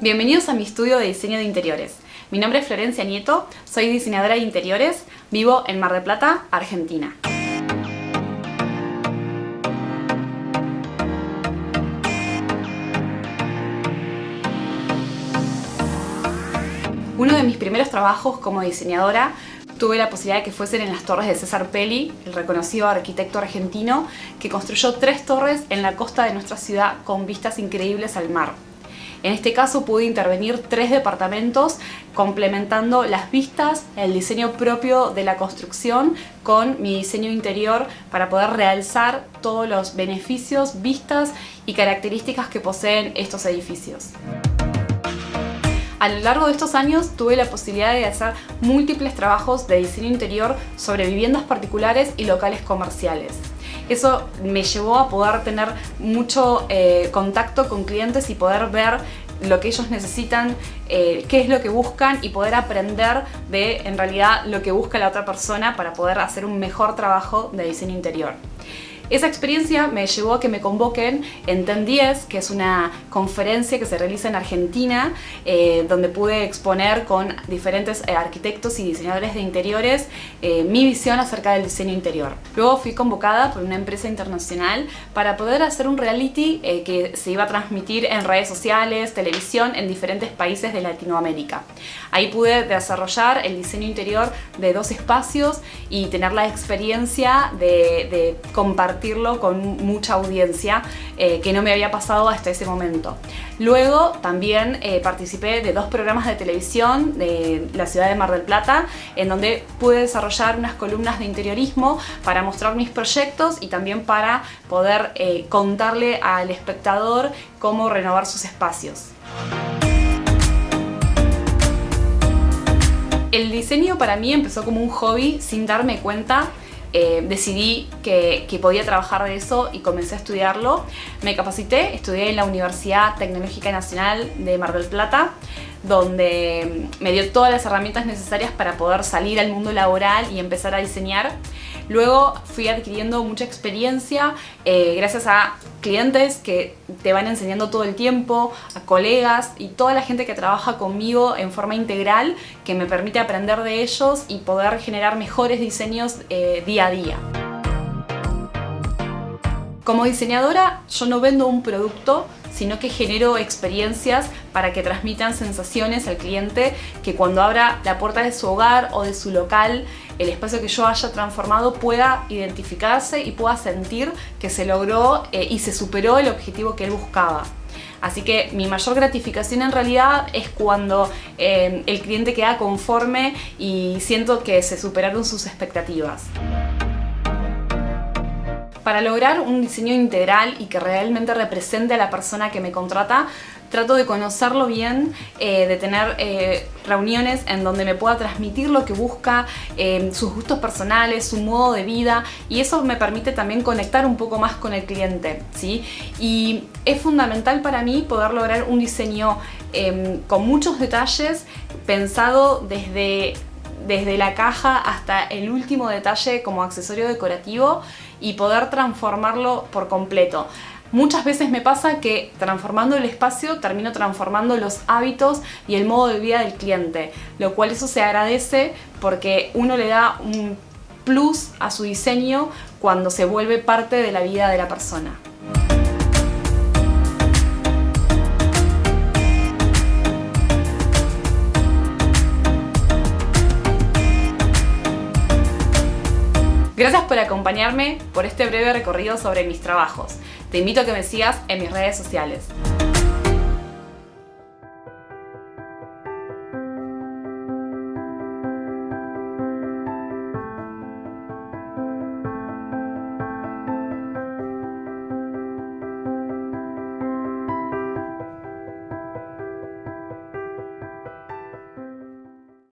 Bienvenidos a mi estudio de diseño de interiores. Mi nombre es Florencia Nieto, soy diseñadora de interiores, vivo en Mar del Plata, Argentina. Uno de mis primeros trabajos como diseñadora tuve la posibilidad de que fuesen en las torres de César Pelli, el reconocido arquitecto argentino, que construyó tres torres en la costa de nuestra ciudad con vistas increíbles al mar. En este caso pude intervenir tres departamentos complementando las vistas, el diseño propio de la construcción con mi diseño interior para poder realzar todos los beneficios, vistas y características que poseen estos edificios. A lo largo de estos años tuve la posibilidad de hacer múltiples trabajos de diseño interior sobre viviendas particulares y locales comerciales. Eso me llevó a poder tener mucho eh, contacto con clientes y poder ver lo que ellos necesitan, eh, qué es lo que buscan y poder aprender de en realidad lo que busca la otra persona para poder hacer un mejor trabajo de diseño interior. Esa experiencia me llevó a que me convoquen en TEN 10, que es una conferencia que se realiza en Argentina, eh, donde pude exponer con diferentes eh, arquitectos y diseñadores de interiores eh, mi visión acerca del diseño interior. Luego fui convocada por una empresa internacional para poder hacer un reality que se iba a transmitir en redes sociales, televisión, en diferentes países de Latinoamérica. Ahí pude desarrollar el diseño interior de dos espacios y tener la experiencia de, de compartir con mucha audiencia eh, que no me había pasado hasta ese momento. Luego también eh, participé de dos programas de televisión de la ciudad de Mar del Plata en donde pude desarrollar unas columnas de interiorismo para mostrar mis proyectos y también para poder eh, contarle al espectador cómo renovar sus espacios. El diseño para mí empezó como un hobby sin darme cuenta eh, decidí que, podía trabajar de eso y comencé a estudiarlo. Me capacité, estudié en la Universidad Tecnológica Nacional de Mar del Plata, donde me dio todas las herramientas necesarias para poder salir al mundo laboral y empezar a diseñar. Luego fui adquiriendo mucha experiencia eh, gracias a clientes que te van enseñando todo el tiempo, a colegas y toda la gente que trabaja conmigo en forma integral que me permite aprender de ellos y poder generar mejores diseños eh, día a día. Como diseñadora yo no vendo un producto, sino que genero experiencias para que transmitan sensaciones al cliente que cuando abra la puerta de su hogar o de su local, el espacio que yo haya transformado pueda identificarse y pueda sentir que se logró eh, y se superó el objetivo que él buscaba. Así que mi mayor gratificación en realidad es cuando eh, el cliente queda conforme y siento que se superaron sus expectativas. Para lograr un diseño integral y que realmente represente a la persona que me contrata, trato de conocerlo bien, eh, de tener eh, reuniones en donde me pueda transmitir lo que busca, eh, sus gustos personales, su modo de vida y eso me permite también conectar un poco más con el cliente. ¿sí? Y es fundamental para mí poder lograr un diseño em, con muchos detalles pensado desde desde la caja hasta el último detalle como accesorio decorativo y poder transformarlo por completo. Muchas veces me pasa que transformando el espacio termino transformando los hábitos y el modo de vida del cliente, lo cual eso se agradece porque uno le da un plus a su diseño cuando se vuelve parte de la vida de la persona. Gracias por acompañarme por este breve recorrido sobre mis trabajos. Te invito a que me sigas en mis redes sociales.